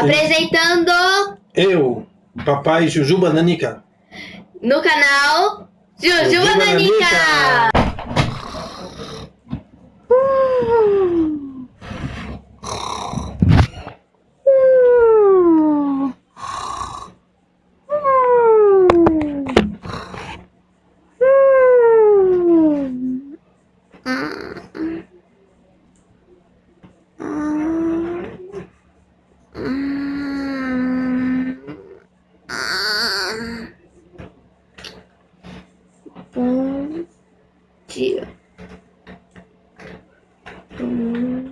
Apresentando Eu, papai Jujuba Nanica. no canal Jujuba Jujuba Nanica. Bom dia. Vamos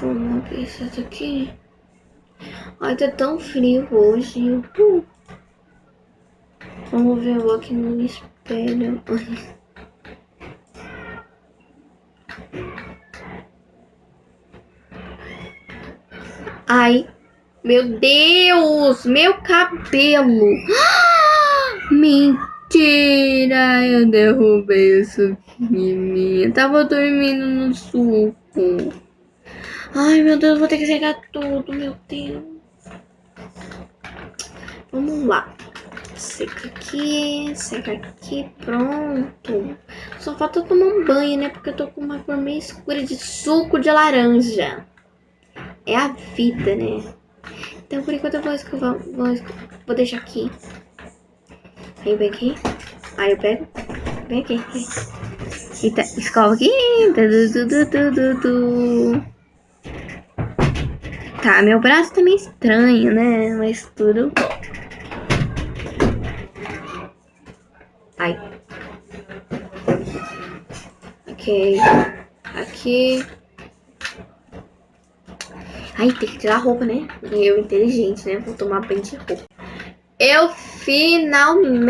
Vamos ver isso daqui. Ai, tá tão frio hoje. Vamos ver eu aqui no espelho. Ai, meu Deus, meu cabelo. Mentira, eu derrubei aqui. Eu tava dormindo no suco. Ai, meu Deus, vou ter que secar tudo, meu Deus. Vamos lá. Seca aqui, seca aqui, pronto. Só falta tomar um banho, né? Porque eu tô com uma cor meio escura de suco de laranja. É a vida, né? Então, por enquanto, eu vou escovar. Vou, esco- vou deixar aqui. Aí eu aqui. Aí eu pego. Vem aqui. aqui. Eita, escova aqui. Tá, meu braço tá meio estranho, né? Mas tudo. Ok. Aqui. Ai, tem que tirar a roupa, né? Eu, inteligente, né? Vou tomar banho de roupa. Eu finalmente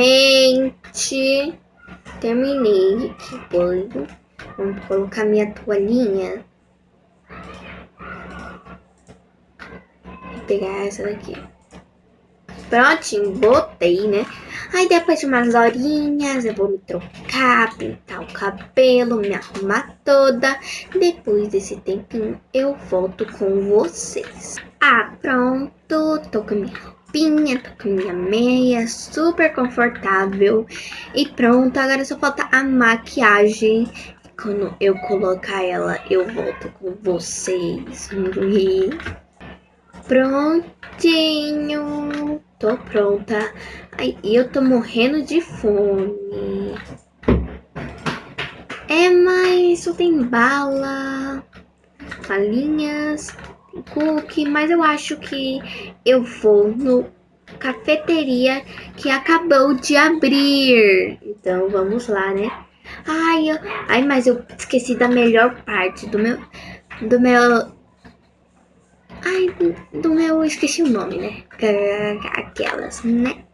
terminei de banho. Vamos colocar minha toalhinha. Vou pegar essa daqui. Prontinho, botei, né? Aí depois de umas horinhas eu vou me trocar, pintar o cabelo, me arrumar toda. Depois desse tempinho eu volto com vocês. Ah, pronto, tô com minha roupinha, tô com minha meia, super confortável. E pronto, agora só falta a maquiagem. Quando eu colocar ela, eu volto com vocês. Prontinho. Tô pronta. Ai, eu tô morrendo de fome. É, mas só tem bala, balinhas, cookie, mas eu acho que eu vou no cafeteria que acabou de abrir. Então vamos lá, né? Ai, eu, ai, mas eu esqueci da melhor parte do meu do meu Ai, do, meu, esqueci o nome, né? Aquelas, né?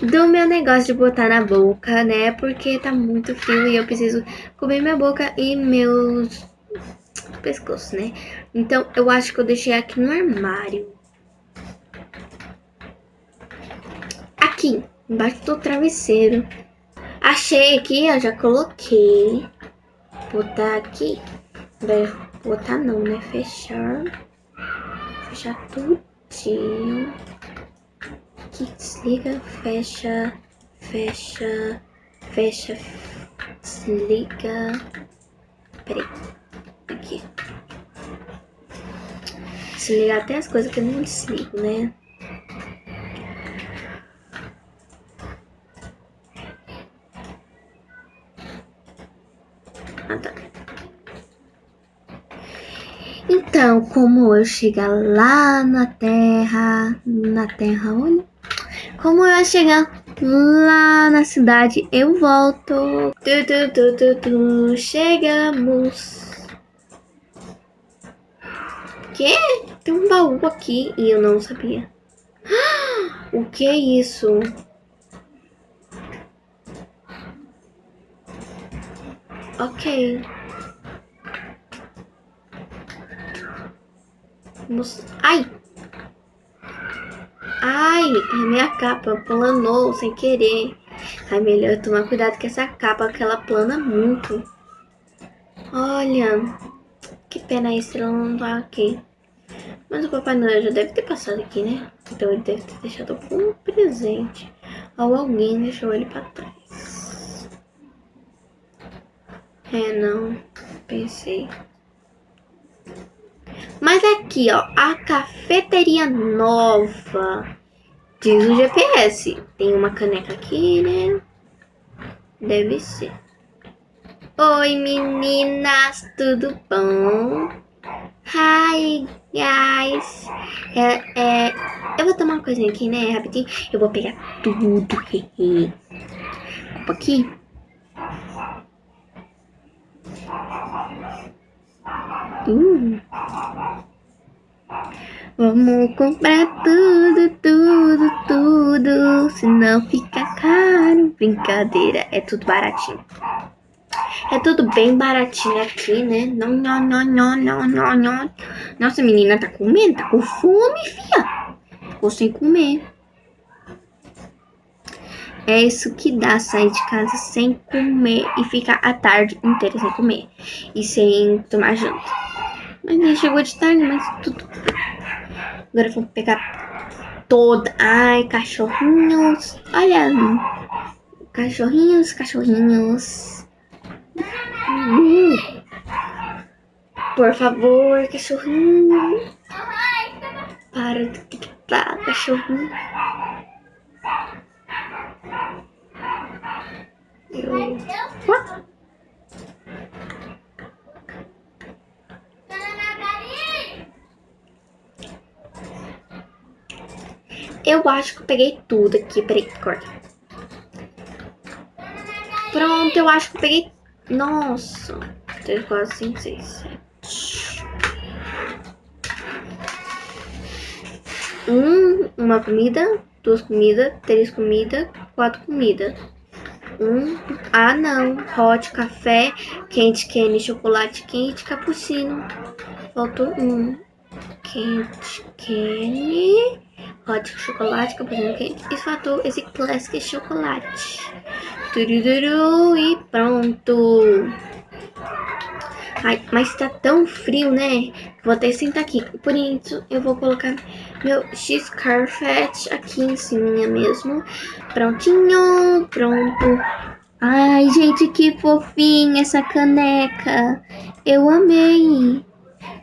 Do meu negócio de botar na boca, né? Porque tá muito frio e eu preciso cobrir minha boca e meus pescoços, né? Então, eu acho que eu deixei aqui no armário. Aqui, embaixo do travesseiro. Achei aqui, ó, já coloquei. Botar aqui. Botar não, né? Fechar. Fechar tudinho. Aqui, desliga, fecha, fecha, fecha, desliga. Peraí. Aqui. Desligar até as coisas que eu não desligo, né? Então, como eu chegar lá na terra, na terra onde? Como eu chegar lá na cidade, eu volto. Tu, tu, tu, tu, tu, chegamos. Que? Tem um baú aqui e eu não sabia. O que é isso? Ok. Vamos- Ai! Ai, é minha capa planou sem querer. Ai, melhor tomar cuidado com essa capa, que ela plana muito. Olha, Que pena a estrela não tá aqui. Mas o Papai Noel já deve ter passado aqui, né? Então ele deve ter deixado algum presente. Ou alguém deixou ele pra trás. É, não. Pensei. Mas aqui, ó, a cafeteria nova. Diz o GPS. Tem uma caneca aqui, né? Deve ser. Oi, meninas, tudo bom? Hi, guys. É, é, eu vou tomar uma coisinha aqui, né, rapidinho. Eu vou pegar tudo. Opa, aqui. Uh. Vamos comprar tudo, tudo, tudo. Senão fica caro. Brincadeira, é tudo baratinho. É tudo bem baratinho aqui, né? Não, não, não, não, não, não, não. Nossa, menina tá comendo, tá com fome, fia. Ou sem comer. É isso que dá sair de casa sem comer e ficar a tarde inteira sem comer. E sem tomar janta. Mas nem chegou de tarde, mas tudo. Agora vamos pegar toda. Ai, cachorrinhos. Olha. Cachorrinhos, cachorrinhos. Por favor, cachorrinho. Para de gritar, cachorrinho. Eu... Eu acho que eu peguei tudo aqui. Peraí, corta. Pronto, eu acho que eu peguei nossa. 3, 4, 5, 6, 7. Um, uma comida, duas comidas, três comidas, quatro comidas. Um, ah não, hot, café, quente, quente, chocolate quente, cappuccino. Faltou um. Quente, quente, hot, chocolate, cappuccino quente. E faltou esse classic chocolate. Turururu, e pronto. Ai, mas tá tão frio, né? Vou até sentar aqui. Por isso, eu vou colocar meu X-Carpet aqui em cima mesmo. Prontinho, pronto. Ai, gente, que fofinha essa caneca. Eu amei.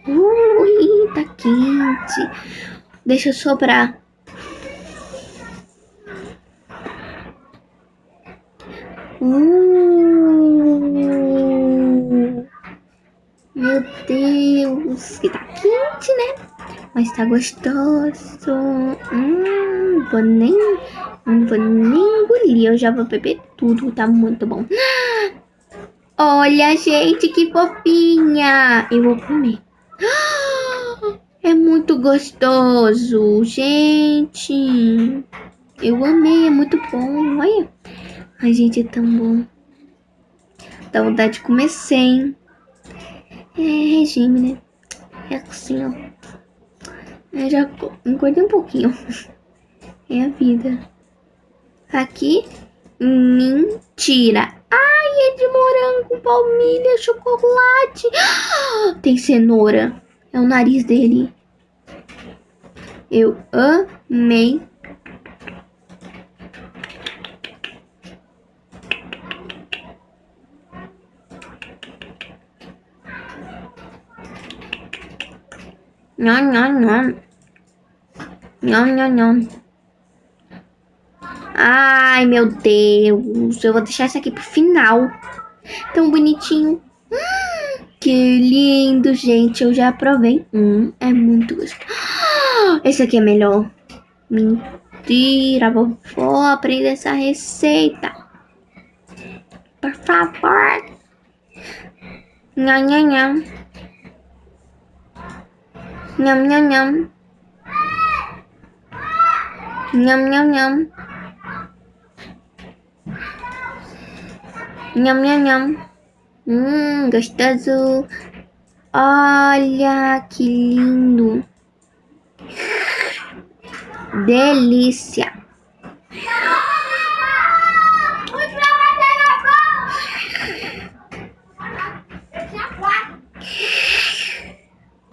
Ui, tá quente. Deixa eu sobrar. Uh, meu Deus, que tá quente, né? Mas tá gostoso. Hum, vou nem, vou nem engolir. Eu já vou beber tudo, tá muito bom. Olha, gente, que fofinha. Eu vou comer. É muito gostoso, gente. Eu amei, é muito bom. Olha. Ai, gente, é tão bom. Dá vontade de comer sem. É regime, né? É assim, ó. Eu já engordei um pouquinho. É a vida. Aqui, mentira. Ai, é de morango, palmilha, chocolate. Tem cenoura. É o nariz dele. Eu amei Nhon, nhon, nhon. Nhon, nhon, nhon. Ai, meu Deus. Eu vou deixar esse aqui pro final. Tão bonitinho. Que lindo, gente. Eu já provei. Hum, é muito gostoso. Esse aqui é melhor. Mentira. Vou aprender essa receita. Por favor. Nham, nham, nham. Nham nham nham. Nham nham nham. Nham nham nham. Hum, gostoso. Olha que lindo. Delícia.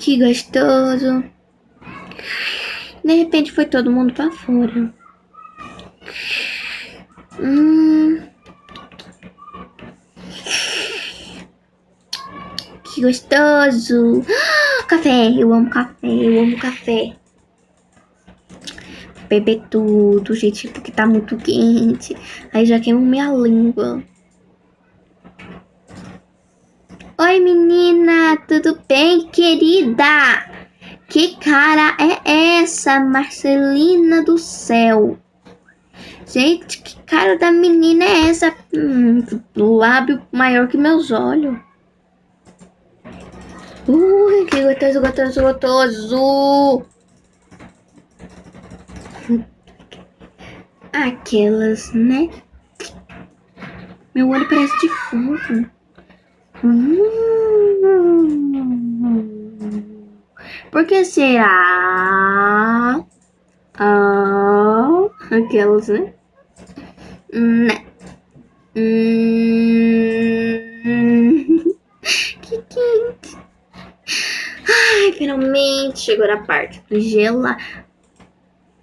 Que gostoso. De repente foi todo mundo pra fora. Hum. Que gostoso. Café, eu amo café, eu amo café. Beber tudo, gente, porque tá muito quente. Aí já queimo minha língua. Oi, tudo bem, querida? Que cara é essa, Marcelina do céu? Gente, que cara da menina é essa? Hum, lábio maior que meus olhos. Ui, que gostoso, gostoso, gostoso. Aquelas, né? Meu olho parece de fogo. Por que será? Ah, aquelas, né? Né. Hum. que quente. Ai, finalmente chegou a parte do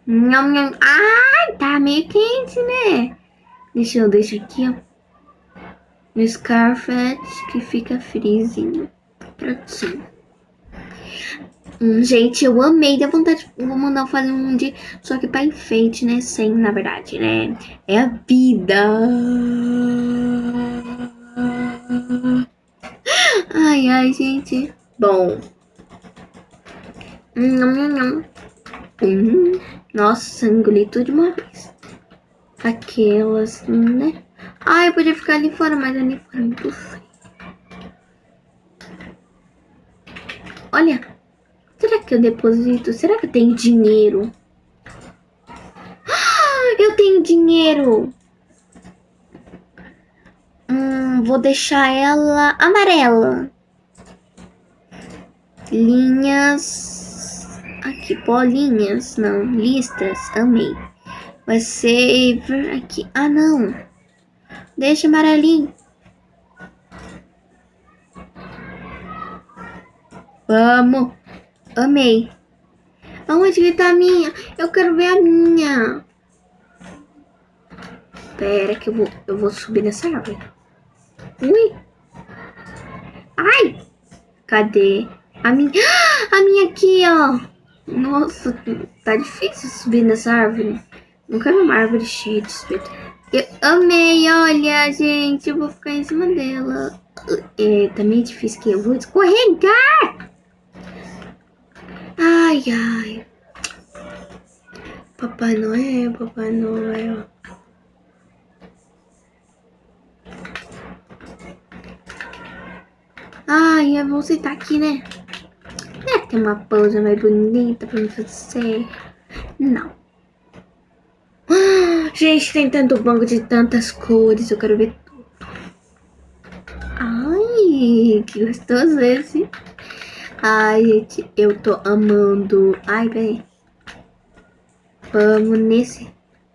nham. Ai, tá meio quente, né? Deixa eu deixar aqui, ó. No Scarfet, que fica frisinho. Prontinho. Hum, gente, eu amei. Dá vontade. Vou mandar fazer um dia. Só que pra enfeite, né? Sem, na verdade, né? É a vida. Ai, ai, gente. Bom. Hum, hum, Nossa, engoli tudo de uma vez. Aquelas, né? Ai, eu podia ficar ali fora, mas ali fora é muito frio. Olha. Será que eu deposito? Será que eu tenho dinheiro? Ah, eu tenho dinheiro. Hum, vou deixar ela amarela. Linhas Aqui, bolinhas. Não, listas. Amei. Vai ser aqui. Ah, não. Deixa amarelinho. Vamos. Amei. Aonde que tá a minha? Eu quero ver a minha. Pera que eu vou, eu vou subir nessa árvore. Ui. Ai. Cadê? A minha, a minha aqui, ó. Nossa, tá difícil subir nessa árvore. Nunca vi uma árvore cheia de espeto. Eu amei, olha, gente. Eu vou ficar em cima dela. É, tá meio difícil que eu vou escorregar. Ai, ai. Papai Noel, Papai Noel. Ai, eu vou sentar aqui, né? Tem uma pose mais bonita pra me fazer. Não. Gente, tem tanto banco de tantas cores. Eu quero ver tudo. Ai, que gostoso esse. Ai, gente, eu tô amando. Ai, peraí. Vamos nesse.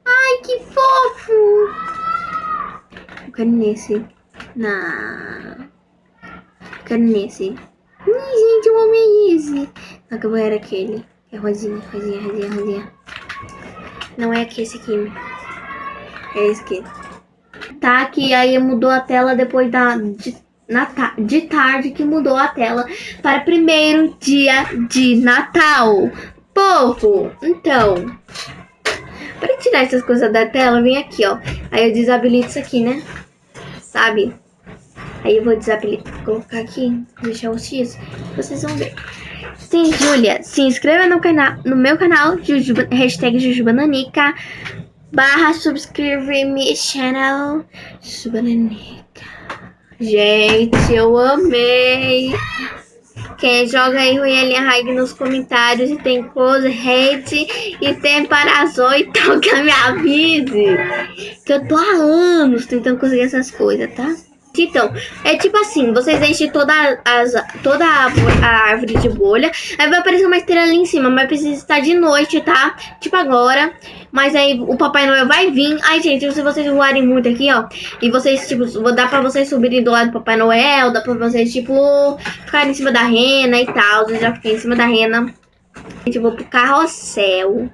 Ai, que fofo. Eu quero nesse. Na. Eu quero nesse. Ai, gente, eu amei esse. Só que eu vou era aquele. É rosinha, rosinha, rosinha, rosinha. Não é aqui, esse aqui. É esse aqui. Tá, que aí mudou a tela depois da... De, na, de tarde que mudou a tela para primeiro dia de Natal. Povo, então... Para tirar essas coisas da tela, vem aqui, ó. Aí eu desabilito isso aqui, né? Sabe? Aí eu vou desabilitar, colocar aqui, deixar o X, vocês vão ver. Sim, Júlia, se inscreva no, canal, no meu canal, Jujuba, hashtag Jujubananica, barra subscreve me channel, Jujubananica. Gente, eu amei. Quem joga aí Ruelinha Raig nos comentários e tem coisa, hate e tem parazou, então que me avise. Que eu tô há anos tentando conseguir essas coisas, tá? Acreditam? É tipo assim, vocês enchem toda, as, toda a, a árvore de bolha, aí vai aparecer uma estrela ali em cima, mas precisa estar de noite, tá? Tipo agora. Mas aí o Papai Noel vai vir. Ai, gente, se vocês voarem muito aqui, ó, e vocês, tipo, dá pra vocês subirem do lado do Papai Noel, dá pra vocês, tipo, ficarem em cima da rena e tal. Eu já fiquei em cima da rena. Gente, eu vou pro carrossel.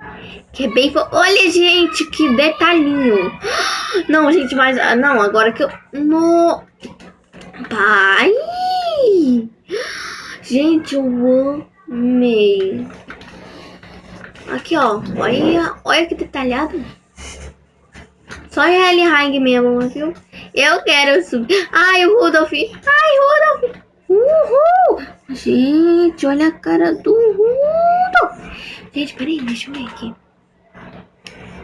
Que é bem... Olha, gente, que detalhinho. Não, gente, mas... Ah, não, agora que eu... No... Pai! Gente, eu amei. Aqui, ó. Olha, olha que detalhado. Só ele Hang mesmo, viu? Eu quero subir. Ai, o Rudolph. Ai, Rudolph. Uhul! Gente, olha a cara do Rudolph. Gente, peraí, deixa eu ver aqui.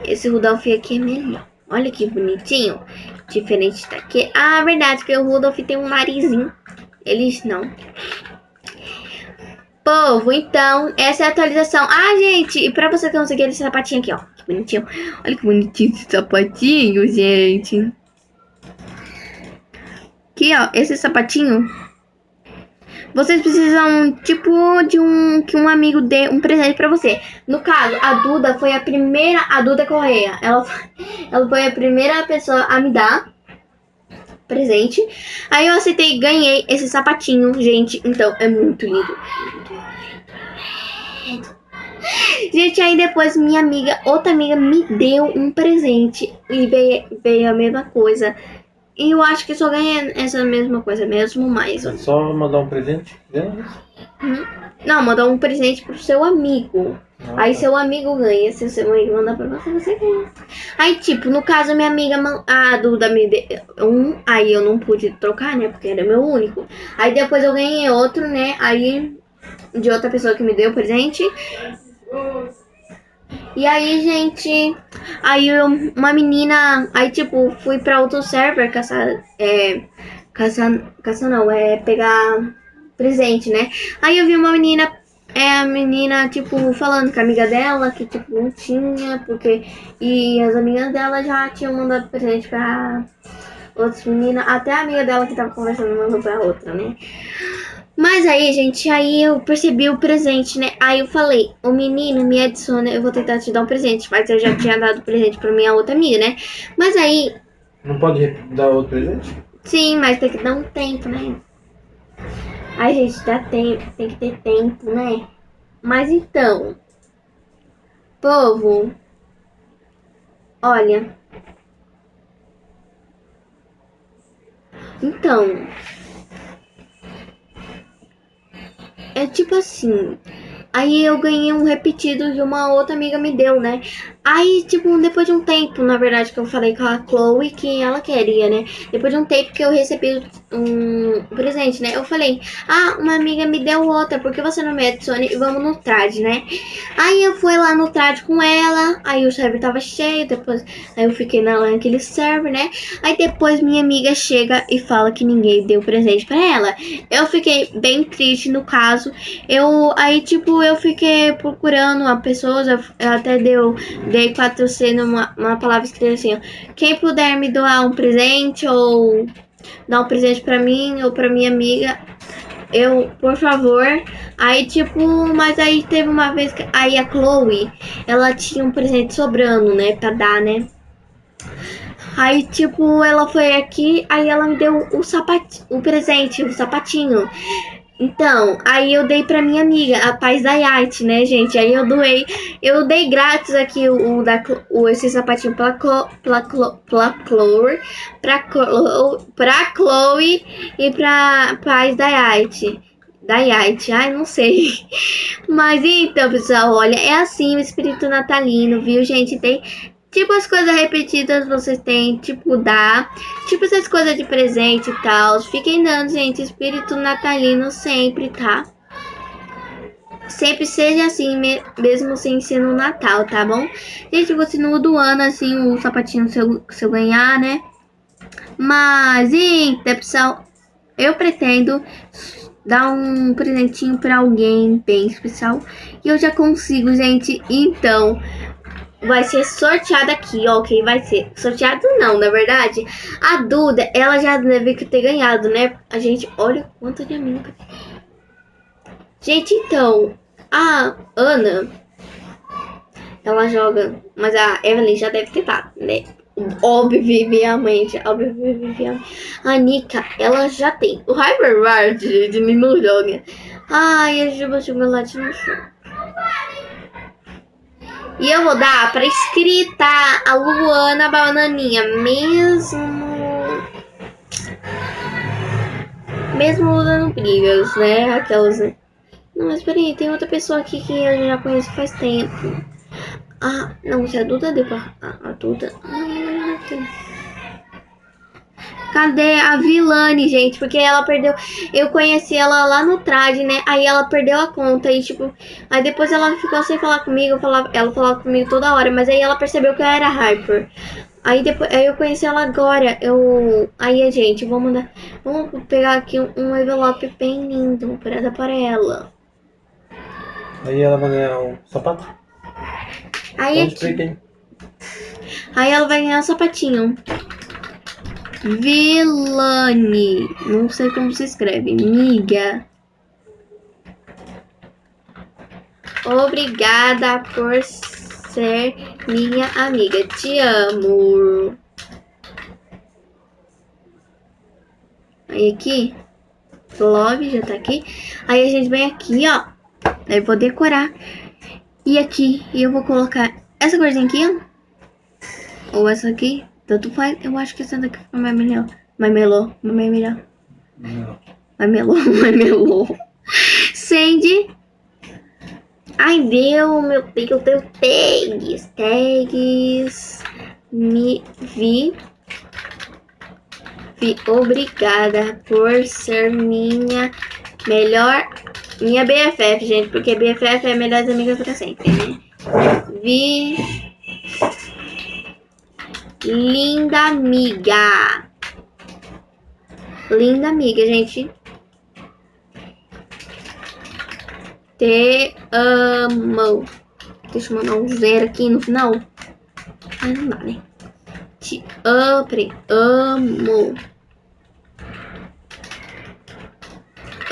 Esse Rudolph aqui é melhor. Olha que bonitinho. Diferente daqui. Ah, verdade, que o Rudolph tem um narizinho. Eles não. Povo, então, essa é a atualização. Ah, gente, e pra você conseguir esse sapatinho aqui, ó. Que bonitinho. Olha que bonitinho esse sapatinho, gente. Aqui, ó, esse sapatinho vocês precisam, tipo, de um que um amigo dê um presente pra você. No caso, a Duda foi a primeira, a Duda Correia, ela, ela foi a primeira pessoa a me dar presente. Aí eu aceitei ganhei esse sapatinho, gente. Então, é muito lindo. Gente, aí depois minha amiga, outra amiga, me deu um presente. E veio, veio a mesma coisa. E eu acho que só ganha essa mesma coisa mesmo, mas... É só mandar um presente? Hum? Não, mandar um presente pro seu amigo. Ah, aí tá. seu amigo ganha. Se seu amigo mandar pra você, você ganha. Aí, tipo, no caso, minha amiga, a Duda me deu um. Aí eu não pude trocar, né? Porque era meu único. Aí depois eu ganhei outro, né? Aí de outra pessoa que me deu o presente. E aí, gente, aí eu, uma menina, aí tipo, fui pra outro server caçar, é, caçar, caçar não, é pegar presente, né? Aí eu vi uma menina, é a menina, tipo, falando com a amiga dela, que tipo, não tinha, porque, e as amigas dela já tinham mandado presente pra outras meninas, até a amiga dela que tava conversando mandou pra outra, né? Mas aí, gente, aí eu percebi o presente, né? Aí eu falei, o menino me adiciona, eu vou tentar te dar um presente. Mas eu já tinha dado presente pra minha outra amiga, né? Mas aí... Não pode dar outro presente? Sim, mas tem que dar um tempo, né? Ai, gente, dá tempo, tem que ter tempo, né? Mas então... Povo... Olha... Então... É tipo assim. Aí eu ganhei um repetido de uma outra amiga me deu, né? Aí, tipo, depois de um tempo, na verdade, que eu falei com a Chloe que ela queria, né? Depois de um tempo que eu recebi um presente, né? Eu falei, ah, uma amiga me deu outra, por que você não me adiciona e vamos no trad, né? Aí eu fui lá no trad com ela, aí o server tava cheio, depois aí eu fiquei na naquele server, né? Aí depois minha amiga chega e fala que ninguém deu presente pra ela. Eu fiquei bem triste no caso. Eu, aí tipo, eu fiquei procurando a pessoa, eu até deu Dei 4C numa uma palavra escrita assim, ó. Quem puder me doar um presente ou dar um presente pra mim ou pra minha amiga, eu, por favor. Aí, tipo, mas aí teve uma vez que aí a Chloe, ela tinha um presente sobrando, né, pra dar, né? Aí, tipo, ela foi aqui, aí ela me deu o sapatinho, o presente, o sapatinho. Então, aí eu dei pra minha amiga, a Paz da Arte, né, gente? Aí eu doei, eu dei grátis aqui o, o da, o, esse sapatinho pra, Clo, pra, Clo, pra Chloe, pra, Clo, pra Chloe e pra Paz da Arte. Da Arte, ai, não sei. Mas então, pessoal, olha, é assim o espírito natalino, viu, gente? Tem Tipo, as coisas repetidas vocês têm, tipo, dar. Tipo, essas coisas de presente e tal. Fiquem dando, gente. Espírito natalino sempre, tá? Sempre seja assim, mesmo sem ser no Natal, tá bom? Gente, você no do ano, assim, o sapatinho se eu, se eu ganhar, né? Mas, então, pessoal, eu pretendo dar um presentinho pra alguém bem especial. E eu já consigo, gente. Então, vai ser sorteada aqui, ó. Quem vai ser sorteado não, na verdade. A Duda, ela já deve ter ganhado, né? A gente, olha quanto de amigo. Gente, então, a Ana, ela joga, mas a Evelyn já deve ter dado, né? Obviamente, obviamente. A Nika, ela já tem. O Hyperward, gente, não joga. Ai, a Juba Chocolate no chão. E eu vou dar pra escrita a Luana Bananinha, mesmo. Mesmo usando brigas, né? Aquelas, né? Não, mas peraí, tem outra pessoa aqui que eu já conheço faz tempo. Ah, não, se a Duda deu pra. A, Duda. Ah, Cadê a Vilane, gente? Porque ela perdeu. Eu conheci ela lá no trad, né? Aí ela perdeu a conta. E, tipo. Aí depois ela ficou sem falar comigo. Falava, ela falava comigo toda hora. Mas aí ela percebeu que eu era Hyper. Aí depois aí eu conheci ela agora. Eu. Aí, gente, vamos mandar. Vamos pegar aqui um, um envelope bem lindo pra dar para ela. Aí ela vai ganhar um sapato? Aí Onde aqui. peguei? Aí ela vai ganhar um sapatinho. Vilane. Não sei como se escreve. Miga. Obrigada por ser minha amiga. Te amo. Aí aqui. Love já tá aqui. Aí a gente vem aqui, ó. Aí vou decorar. E aqui eu vou colocar essa corzinha aqui, ó. Ou essa aqui. Tanto faz. Eu acho que essa daqui fica mais melhor. Mais melhor. Mais melhor. Mais melhor. Mais melhor. Sandy. Ai, deu. Meu Deus, deu tags. Tags. Me vi. Vi. Obrigada por ser minha melhor. Minha BFF, gente. Porque BFF é melhores amigas pra sempre, né? Vi. Linda amiga. Linda amiga, gente. Te amo. Deixa eu mandar um zero aqui no final. Ai, não dá, né? Te amo. peraí. Amo.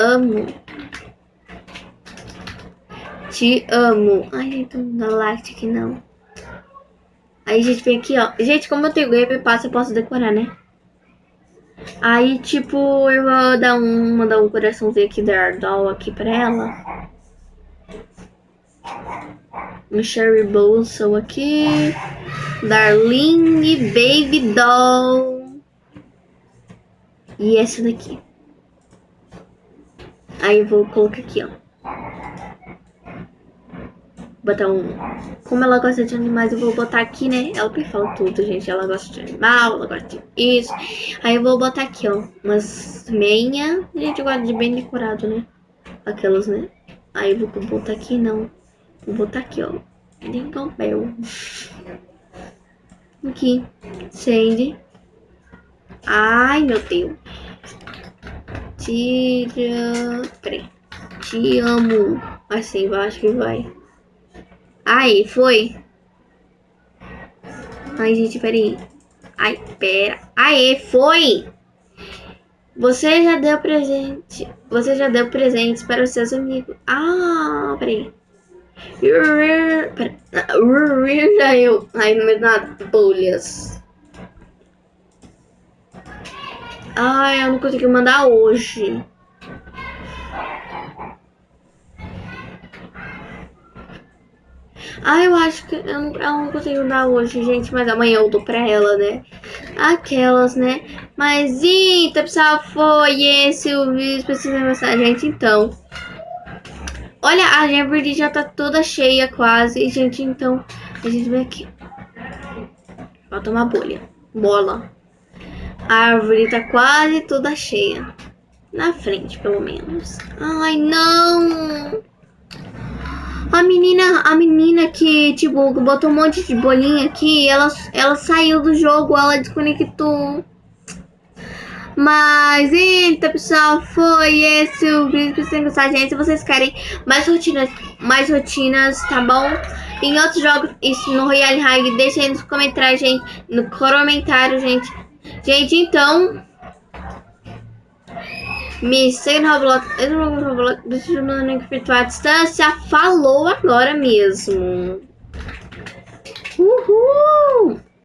Amo. Te amo. Ai, gente, não dá like aqui não. Aí a gente vem aqui, ó. Gente, como eu tenho Game Pass, eu posso decorar, né? Aí, tipo, eu vou dar um, mandar um coraçãozinho aqui da Ardol aqui pra ela. Um Sherry Blossom aqui. Darling Baby Doll. E essa daqui. Aí eu vou colocar aqui, ó. Botar um. Como ela gosta de animais, eu vou botar aqui, né? Ela fala tudo, gente. Ela gosta de animal, ela gosta de isso. Aí eu vou botar aqui, ó. Umas meia. Gente, eu gosto de bem decorado, né? Aquelas, né? Aí eu vou botar aqui, não. Vou botar aqui, ó. Jingle Bell. Aqui. Sandy. Ai, meu Deus. Tira. Peraí. Te amo. Assim, eu acho que vai. Aí, foi. Ai, gente, peraí. Ai, pera. Aê, foi! Você já deu presente. Você já deu presentes para os seus amigos. Ah, peraí. Pera. Já eu. Ai, não me dá bolhas. Ai, eu não consegui mandar hoje. Ah, eu acho que eu não, ela não conseguiu dar hoje, gente, mas amanhã eu dou pra ela, né? Aquelas, né? Mas, então, pessoal, foi esse o vídeo específico da gente, então. Olha, a árvore já tá toda cheia quase, gente, então, a gente vem aqui. Falta uma bolha. Bola. A árvore tá quase toda cheia. Na frente, pelo menos. Ai, não! A menina, a menina que, tipo, botou um monte de bolinha aqui, ela, ela saiu do jogo, ela desconectou. Mas, então, pessoal, foi esse o vídeo que vocês gostaram, gente. Se vocês querem mais rotinas, mais rotinas, tá bom? em outros jogos, isso no Royale High, deixa aí nos comentários, gente. No comentário, gente. Gente, então. Me segue no Roblox. Vou no Roblox. Deixa no link virtual à distância. Falou agora mesmo. Uhul!